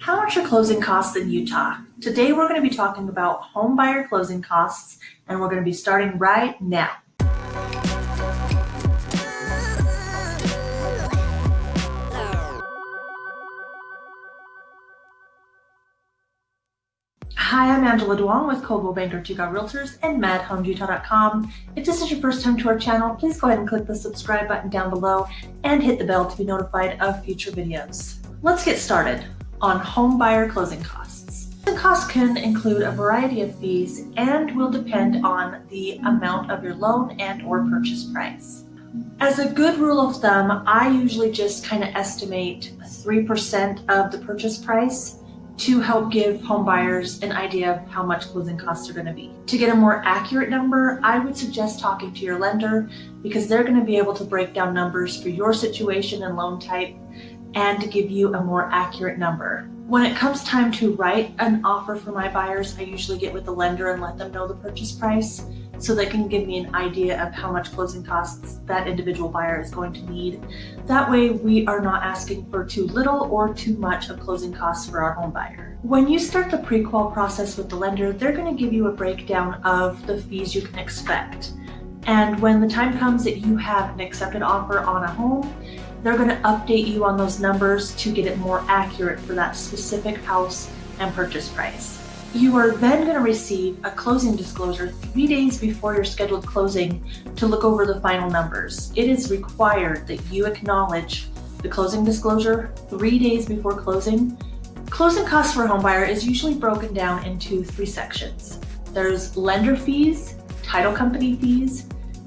How much are closing costs in Utah? Today we're going to be talking about home buyer closing costs and we're going to be starting right now. Hi, I'm Angela Duong with Coldwell Banker Tugaw Realtors and MadHomesUtah.com. If this is your first time to our channel, please go ahead and click the subscribe button down below and hit the bell to be notified of future videos. Let's get started on home buyer closing costs. The costs can include a variety of fees and will depend on the amount of your loan and or purchase price. As a good rule of thumb, I usually just kind of estimate 3% of the purchase price to help give home buyers an idea of how much closing costs are going to be. To get a more accurate number, I would suggest talking to your lender because they're going to be able to break down numbers for your situation and loan type and to give you a more accurate number. When it comes time to write an offer for my buyers, I usually get with the lender and let them know the purchase price so they can give me an idea of how much closing costs that individual buyer is going to need. That way we are not asking for too little or too much of closing costs for our home buyer. When you start the pre-qual process with the lender, they're going to give you a breakdown of the fees you can expect. And when the time comes that you have an accepted offer on a home, they're going to update you on those numbers to get it more accurate for that specific house and purchase price. You are then going to receive a closing disclosure three days before your scheduled closing to look over the final numbers. It is required that you acknowledge the closing disclosure three days before closing. Closing costs for a home buyer is usually broken down into three sections. There's lender fees, title company fees,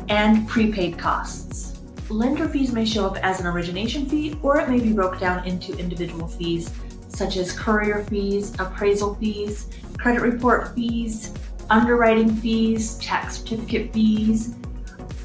and prepaid costs. Lender fees may show up as an origination fee or it may be broken down into individual fees such as courier fees, appraisal fees, credit report fees, underwriting fees, tax certificate fees,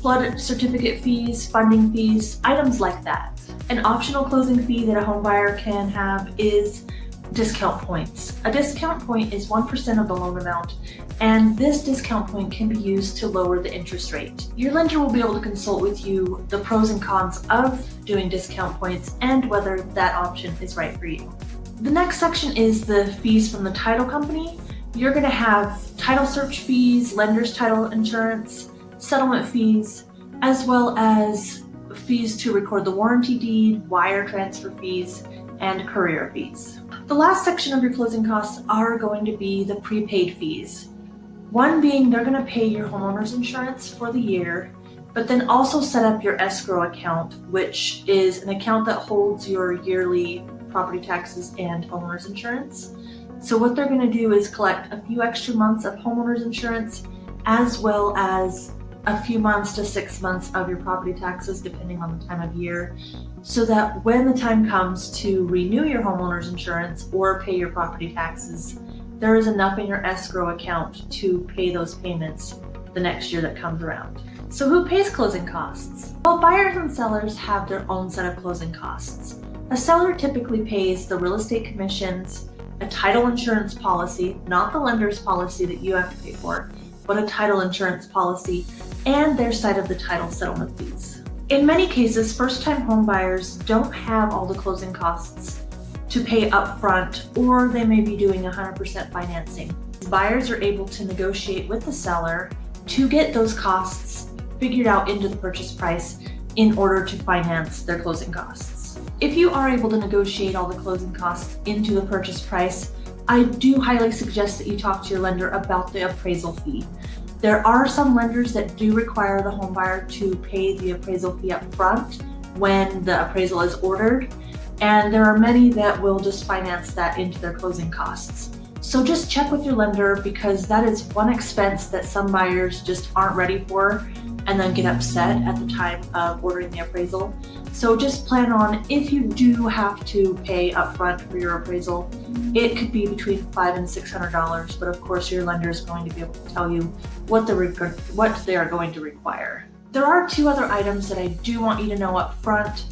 flood certificate fees, funding fees, items like that. An optional closing fee that a home buyer can have is discount points. A discount point is 1% of the loan amount, and this discount point can be used to lower the interest rate. Your lender will be able to consult with you the pros and cons of doing discount points and whether that option is right for you. The next section is the fees from the title company. You're gonna have title search fees, lender's title insurance, settlement fees, as well as fees to record the warranty deed, wire transfer fees, and courier fees. The last section of your closing costs are going to be the prepaid fees. One being they're gonna pay your homeowner's insurance for the year, but then also set up your escrow account, which is an account that holds your yearly property taxes and homeowner's insurance. So what they're gonna do is collect a few extra months of homeowner's insurance as well as a few months to six months of your property taxes depending on the time of year so that when the time comes to renew your homeowner's insurance or pay your property taxes, there is enough in your escrow account to pay those payments the next year that comes around. So who pays closing costs? Well, buyers and sellers have their own set of closing costs. A seller typically pays the real estate commissions, a title insurance policy, not the lender's policy that you have to pay for, but a title insurance policy, and their side of the title settlement fees. In many cases, first-time home buyers don't have all the closing costs to pay upfront, or they may be doing 100% financing. Buyers are able to negotiate with the seller to get those costs figured out into the purchase price in order to finance their closing costs. If you are able to negotiate all the closing costs into the purchase price, I do highly suggest that you talk to your lender about the appraisal fee. There are some lenders that do require the homebuyer to pay the appraisal fee up front when the appraisal is ordered, and there are many that will just finance that into their closing costs. So just check with your lender because that is one expense that some buyers just aren't ready for and then get upset at the time of ordering the appraisal. So just plan on if you do have to pay upfront for your appraisal, it could be between five and six hundred dollars, but of course your lender is going to be able to tell you what the what they are going to require. There are two other items that I do want you to know up front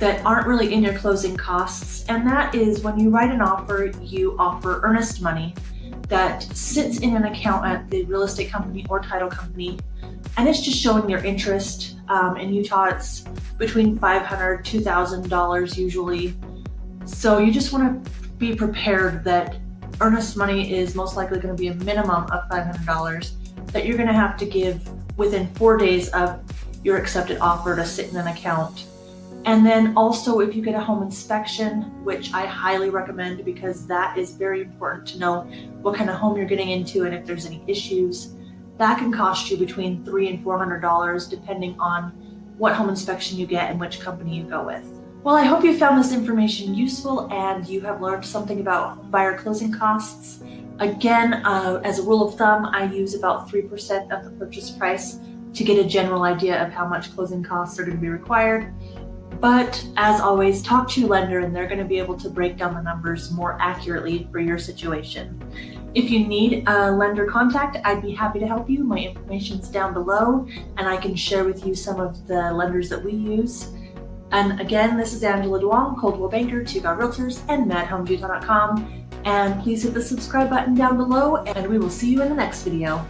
that aren't really in your closing costs, and that is when you write an offer, you offer earnest money that sits in an account at the real estate company or title company and it's just showing your interest. Um, in Utah, it's between $500, $2,000 usually. So you just want to be prepared that earnest money is most likely going to be a minimum of $500 that you're going to have to give within four days of your accepted offer to sit in an account. And then also if you get a home inspection, which I highly recommend because that is very important to know what kind of home you're getting into and if there's any issues. That can cost you between three and $400 depending on what home inspection you get and which company you go with. Well, I hope you found this information useful and you have learned something about buyer closing costs. Again, uh, as a rule of thumb, I use about 3% of the purchase price to get a general idea of how much closing costs are going to be required. But as always, talk to your lender and they're going to be able to break down the numbers more accurately for your situation. If you need a lender contact, I'd be happy to help you. My information's down below and I can share with you some of the lenders that we use. And again, this is Angela Duong, Coldwell Banker, Two Realtors, and MadHomesUtah.com. And please hit the subscribe button down below, and we will see you in the next video.